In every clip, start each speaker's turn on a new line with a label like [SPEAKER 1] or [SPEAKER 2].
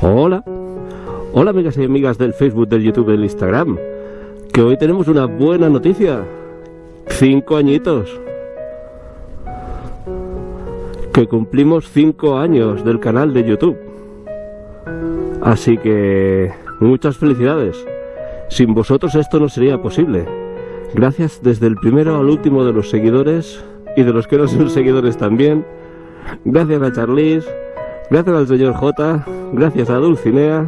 [SPEAKER 1] Hola. Hola amigas y amigas del Facebook, del YouTube, del Instagram. Que hoy tenemos una buena noticia. Cinco añitos. Que cumplimos cinco años del canal de YouTube. Así que muchas felicidades. Sin vosotros esto no sería posible. Gracias desde el primero al último de los seguidores y de los que no son seguidores también. Gracias a Charlize, gracias al señor J, gracias a Dulcinea,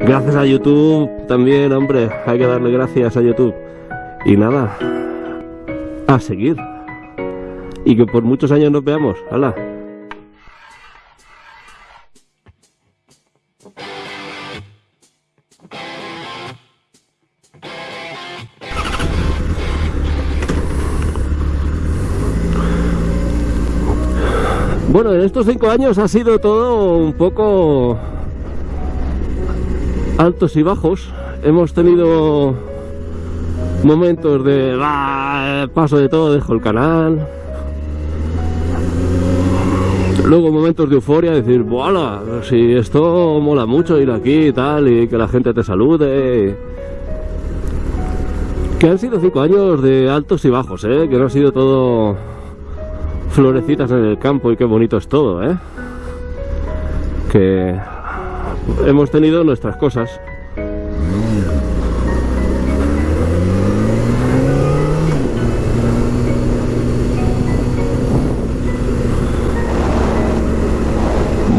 [SPEAKER 1] gracias a YouTube también, hombre, hay que darle gracias a YouTube. Y nada, a seguir. Y que por muchos años nos veamos. ¡Hala! Bueno, en estos cinco años ha sido todo un poco altos y bajos. Hemos tenido momentos de paso de todo, dejo el canal. Luego momentos de euforia, decir, ¡Voilà! Si esto mola mucho ir aquí y tal, y que la gente te salude. Que han sido cinco años de altos y bajos, ¿eh? Que no ha sido todo florecitas en el campo y qué bonito es todo, ¿eh? Que hemos tenido nuestras cosas.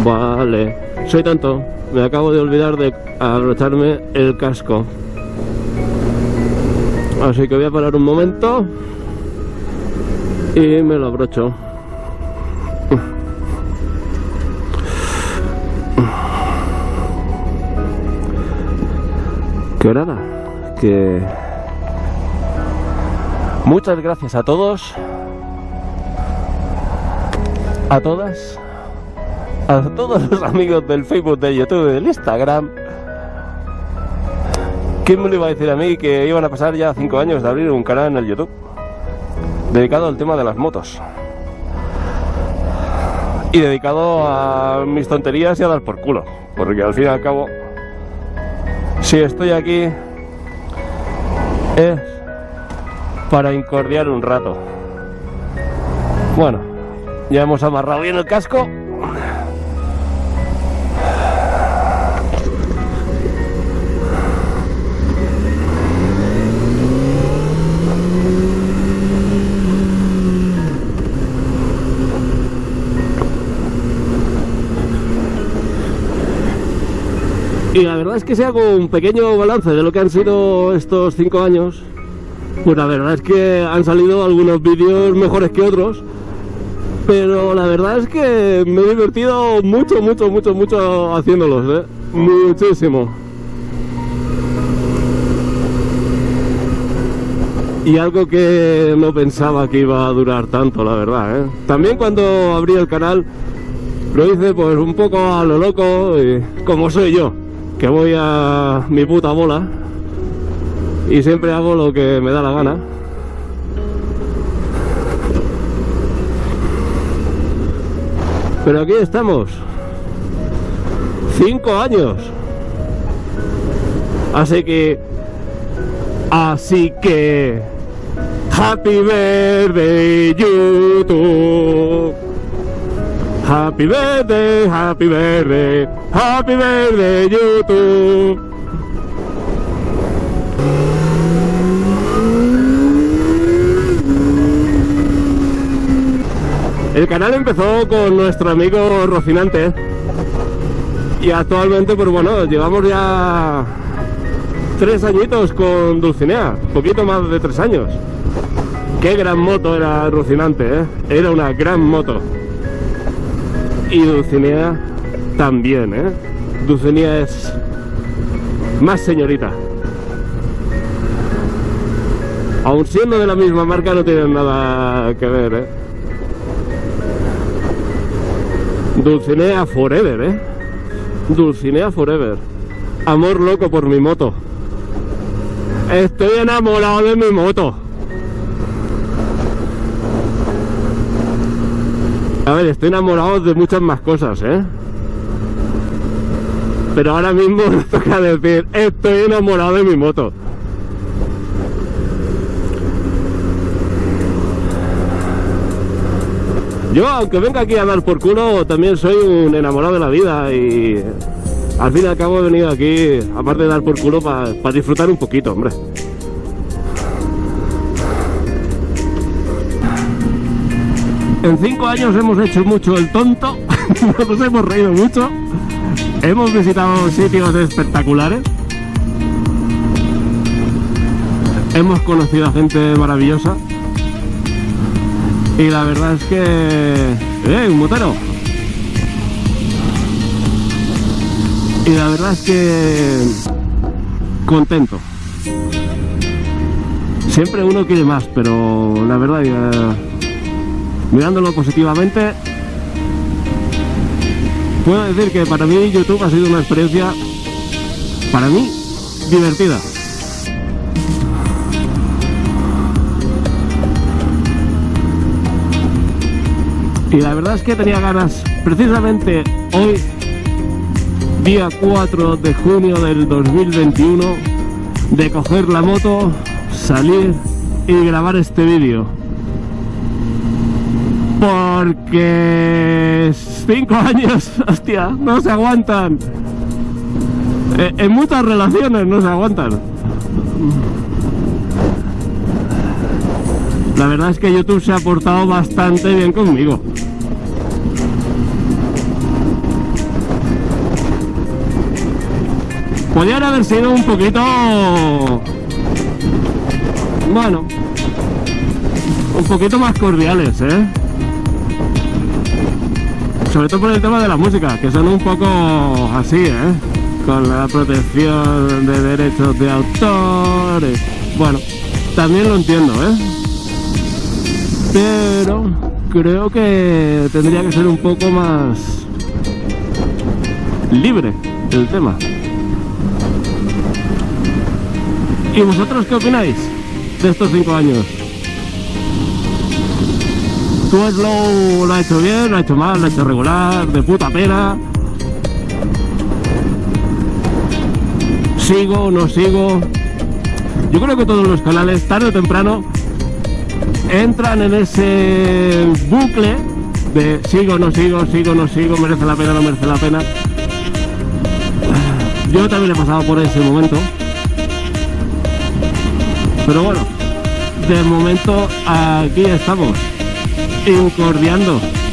[SPEAKER 1] Vale, soy tonto. Me acabo de olvidar de abrocharme el casco. Así que voy a parar un momento y me lo abrocho. Que nada, que muchas gracias a todos, a todas, a todos los amigos del Facebook, del YouTube, del Instagram. ¿Quién me lo iba a decir a mí que iban a pasar ya 5 años de abrir un canal en el YouTube? Dedicado al tema de las motos. Y dedicado a mis tonterías y a dar por culo. Porque al fin y al cabo si estoy aquí es para incordiar un rato. Bueno, ya hemos amarrado bien el casco. Que si hago un pequeño balance de lo que han sido estos cinco años, pues la verdad es que han salido algunos vídeos mejores que otros, pero la verdad es que me he divertido mucho, mucho, mucho, mucho haciéndolos, ¿eh? Muchísimo. Y algo que no pensaba que iba a durar tanto, la verdad, ¿eh? También cuando abrí el canal lo hice pues un poco a lo loco, como soy yo voy a mi puta bola y siempre hago lo que me da la gana. Pero aquí estamos. Cinco años. Así que... Así que... Happy birthday YouTube. Happy birthday, happy birthday, happy birthday YouTube. El canal empezó con nuestro amigo Rocinante y actualmente pues bueno, llevamos ya tres añitos con Dulcinea, poquito más de tres años. Qué gran moto era Rocinante, ¿eh? era una gran moto y Dulcinea también, ¿eh? Dulcinea es más señorita. Aun siendo de la misma marca no tienen nada que ver, ¿eh? Dulcinea Forever, ¿eh? Dulcinea Forever. Amor loco por mi moto. Estoy enamorado de mi moto. A ver, estoy enamorado de muchas más cosas, ¿eh? Pero ahora mismo me toca decir, estoy enamorado de mi moto. Yo, aunque venga aquí a dar por culo, también soy un enamorado de la vida y al fin y al cabo he venido aquí, aparte de dar por culo, para disfrutar un poquito, hombre. En cinco años hemos hecho mucho el tonto, nos hemos reído mucho, hemos visitado sitios espectaculares, hemos conocido a gente maravillosa y la verdad es que... ¡Eh, un motero! Y la verdad es que... Contento. Siempre uno quiere más, pero la verdad, mirándolo positivamente, puedo decir que para mí YouTube ha sido una experiencia, para mí, divertida. Y la verdad es que tenía ganas, precisamente hoy, día 4 de junio del 2021, de coger la moto, salir y grabar este vídeo. Porque 5 años, hostia, no se aguantan. Eh, en muchas relaciones no se aguantan. La verdad es que YouTube se ha portado bastante bien conmigo. Podrían haber sido un poquito... Bueno... Un poquito más cordiales, ¿eh? Sobre todo por el tema de la música, que son un poco así, ¿eh? Con la protección de derechos de autor... Bueno, también lo entiendo, ¿eh? Pero creo que tendría que ser un poco más libre el tema. ¿Y vosotros qué opináis de estos cinco años? ¿Tú lo, lo ha hecho bien, lo ha hecho mal, lo ha hecho regular, de puta pena? ¿Sigo, no sigo? Yo creo que todos los canales, tarde o temprano, entran en ese bucle de sigo, no sigo, sigo, no sigo, merece la pena, no merece la pena. Yo también he pasado por ese momento. Pero bueno, de momento aquí estamos, incordiando.